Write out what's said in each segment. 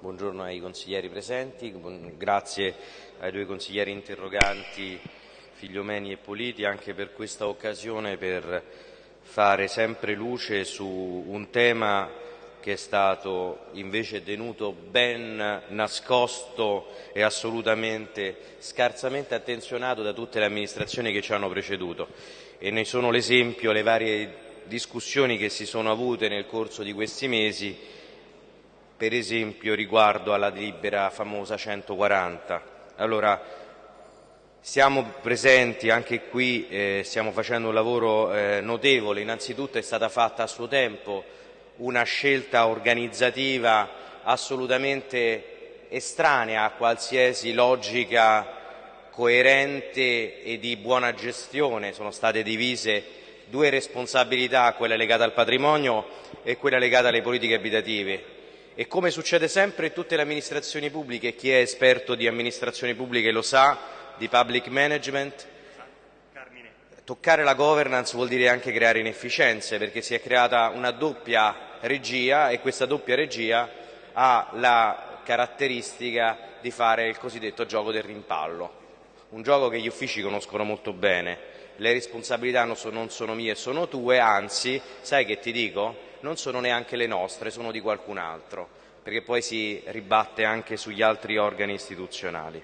buongiorno ai consiglieri presenti, grazie ai due consiglieri interroganti Figliomeni e Politi anche per questa occasione per fare sempre luce su un tema che è stato invece tenuto ben nascosto e assolutamente scarsamente attenzionato da tutte le amministrazioni che ci hanno preceduto. E ne sono l'esempio le varie discussioni che si sono avute nel corso di questi mesi, per esempio riguardo alla delibera famosa 140. Allora, siamo presenti anche qui, eh, stiamo facendo un lavoro eh, notevole, innanzitutto è stata fatta a suo tempo una scelta organizzativa assolutamente estranea a qualsiasi logica coerente e di buona gestione. Sono state divise due responsabilità, quella legata al patrimonio e quella legata alle politiche abitative. E come succede sempre in tutte le amministrazioni pubbliche, chi è esperto di amministrazioni pubbliche lo sa, di public management, toccare la governance vuol dire anche creare inefficienze, perché si è creata una doppia regia e questa doppia regia ha la caratteristica di fare il cosiddetto gioco del rimpallo, un gioco che gli uffici conoscono molto bene. Le responsabilità non sono mie, sono tue, anzi, sai che ti dico? Non sono neanche le nostre, sono di qualcun altro, perché poi si ribatte anche sugli altri organi istituzionali.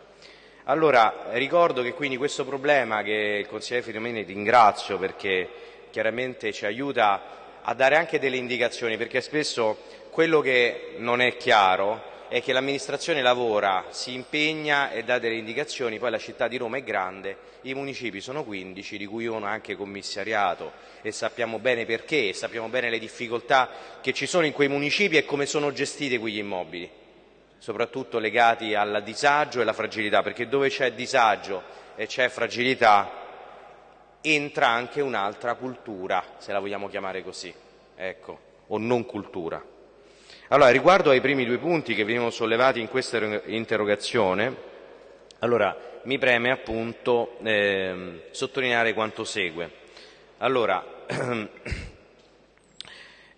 Allora, ricordo che quindi questo problema che il consigliere Fidomeni ringrazio perché chiaramente ci aiuta a dare anche delle indicazioni, perché spesso quello che non è chiaro è che l'amministrazione lavora, si impegna e dà delle indicazioni, poi la città di Roma è grande, i municipi sono 15, di cui uno anche commissariato e sappiamo bene perché, sappiamo bene le difficoltà che ci sono in quei municipi e come sono gestiti quegli immobili, soprattutto legati al disagio e alla fragilità, perché dove c'è disagio e c'è fragilità entra anche un'altra cultura, se la vogliamo chiamare così, ecco, o non cultura. Allora, riguardo ai primi due punti che venivano sollevati in questa interrogazione, allora, mi preme appunto eh, sottolineare quanto segue. Allora,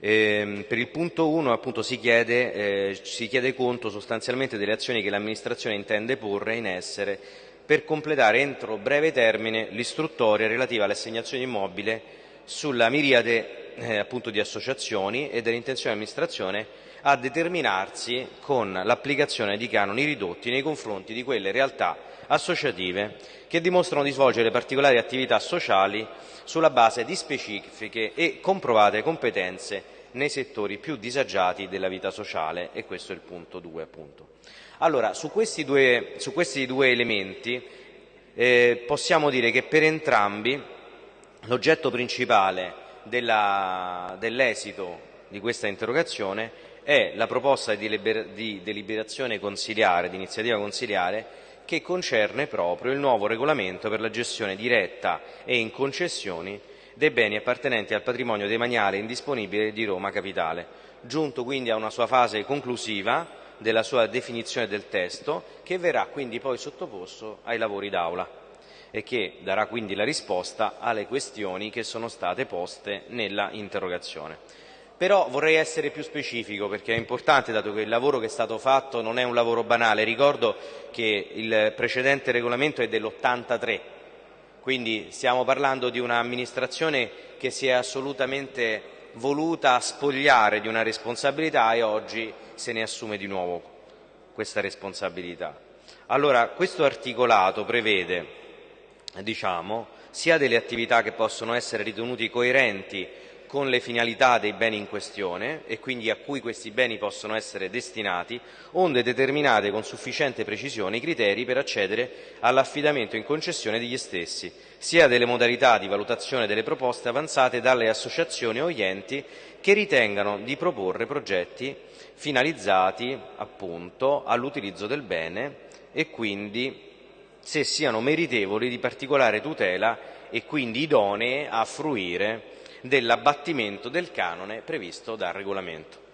eh, per il punto 1 appunto si chiede, eh, si chiede conto sostanzialmente delle azioni che l'amministrazione intende porre in essere per completare entro breve termine l'istruttoria relativa all'assegnazione immobile sulla miriade eh, appunto di associazioni e dell'intenzione dell'amministrazione a determinarsi con l'applicazione di canoni ridotti nei confronti di quelle realtà associative che dimostrano di svolgere particolari attività sociali sulla base di specifiche e comprovate competenze nei settori più disagiati della vita sociale e questo è il punto 2 appunto. Allora, su questi due, su questi due elementi eh, possiamo dire che per entrambi l'oggetto principale dell'esito di questa interrogazione è la proposta di, liber, di deliberazione consiliare, di iniziativa consiliare, che concerne proprio il nuovo regolamento per la gestione diretta e in concessioni dei beni appartenenti al patrimonio demaniale indisponibile di Roma Capitale, giunto quindi a una sua fase conclusiva della sua definizione del testo, che verrà quindi poi sottoposto ai lavori d'Aula e che darà quindi la risposta alle questioni che sono state poste nella interrogazione. Però vorrei essere più specifico perché è importante, dato che il lavoro che è stato fatto non è un lavoro banale. Ricordo che il precedente regolamento è dell'83, quindi stiamo parlando di un'amministrazione che si è assolutamente voluta spogliare di una responsabilità e oggi se ne assume di nuovo questa responsabilità. Allora, questo articolato prevede, diciamo, sia delle attività che possono essere ritenute coerenti con le finalità dei beni in questione e quindi a cui questi beni possono essere destinati, onde determinate con sufficiente precisione i criteri per accedere all'affidamento in concessione degli stessi, sia delle modalità di valutazione delle proposte avanzate dalle associazioni o enti che ritengano di proporre progetti finalizzati appunto all'utilizzo del bene e quindi se siano meritevoli di particolare tutela e quindi idonee a fruire dell'abbattimento del canone previsto dal regolamento.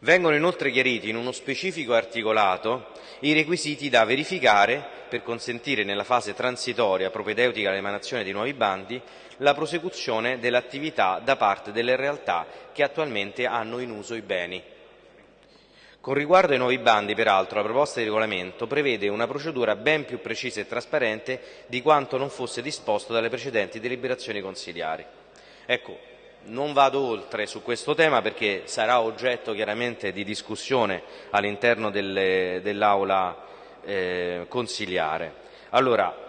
Vengono inoltre chiariti in uno specifico articolato i requisiti da verificare per consentire nella fase transitoria propedeutica all'emanazione di nuovi bandi la prosecuzione dell'attività da parte delle realtà che attualmente hanno in uso i beni. Con riguardo ai nuovi bandi, peraltro, la proposta di regolamento prevede una procedura ben più precisa e trasparente di quanto non fosse disposto dalle precedenti deliberazioni consiliari. Ecco, non vado oltre su questo tema perché sarà oggetto chiaramente di discussione all'interno dell'Aula eh, consiliare. Allora,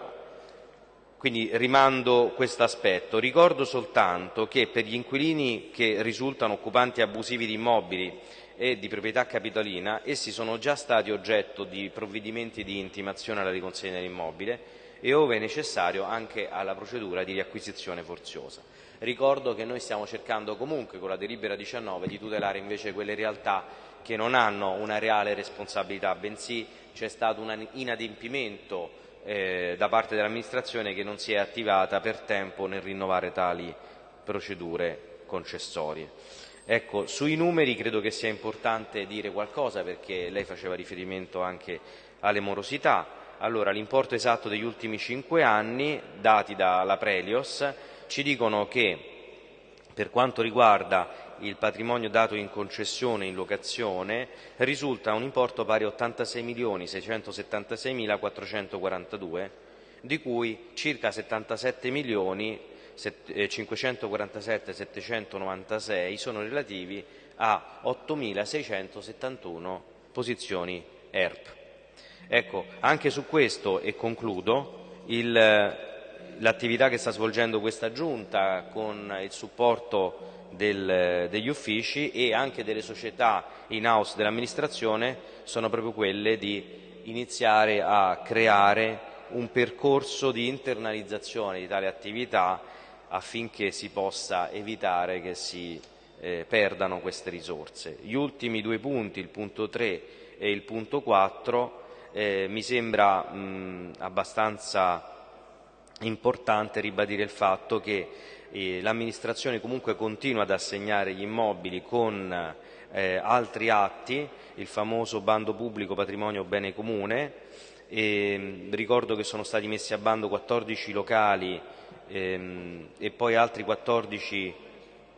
quindi rimando questo aspetto. Ricordo soltanto che per gli inquilini che risultano occupanti abusivi di immobili e di proprietà capitolina, essi sono già stati oggetto di provvedimenti di intimazione alla riconsegna dell'immobile e, ove necessario, anche alla procedura di riacquisizione forziosa. Ricordo che noi stiamo cercando comunque con la delibera 19 di tutelare invece quelle realtà che non hanno una reale responsabilità, bensì c'è stato un inadempimento eh, da parte dell'amministrazione che non si è attivata per tempo nel rinnovare tali procedure concessorie. Ecco, sui numeri credo che sia importante dire qualcosa perché lei faceva riferimento anche alle morosità. Allora, l'importo esatto degli ultimi cinque anni, dati dalla Prelios, ci dicono che per quanto riguarda il patrimonio dato in concessione in locazione risulta un importo pari a 86.676.442, di cui circa 77.547.796 eh, sono relativi a 8.671 posizioni ERP. Ecco, anche su questo, e concludo, l'attività che sta svolgendo questa Giunta con il supporto del, degli uffici e anche delle società in house dell'amministrazione sono proprio quelle di iniziare a creare un percorso di internalizzazione di tale attività affinché si possa evitare che si eh, perdano queste risorse. Gli ultimi due punti, il punto 3 e il punto 4, eh, mi sembra mh, abbastanza importante ribadire il fatto che l'amministrazione comunque continua ad assegnare gli immobili con eh, altri atti, il famoso bando pubblico patrimonio bene comune, e, ricordo che sono stati messi a bando 14 locali ehm, e poi altri 14,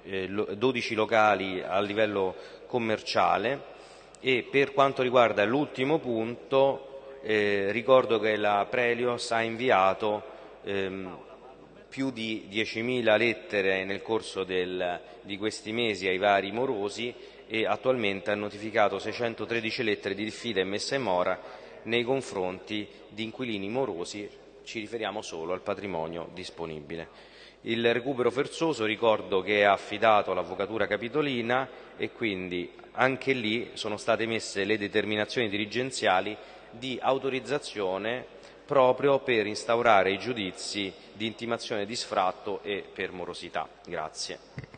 eh, 12 locali a livello commerciale e per quanto riguarda l'ultimo punto eh, ricordo che la Prelios ha inviato ehm, più di 10.000 lettere nel corso del, di questi mesi ai vari morosi e attualmente ha notificato 613 lettere di diffida e messa in mora nei confronti di inquilini morosi, ci riferiamo solo al patrimonio disponibile. Il recupero forzoso ricordo che è affidato all'Avvocatura Capitolina e quindi anche lì sono state messe le determinazioni dirigenziali di autorizzazione proprio per instaurare i giudizi di intimazione di sfratto e per morosità. Grazie.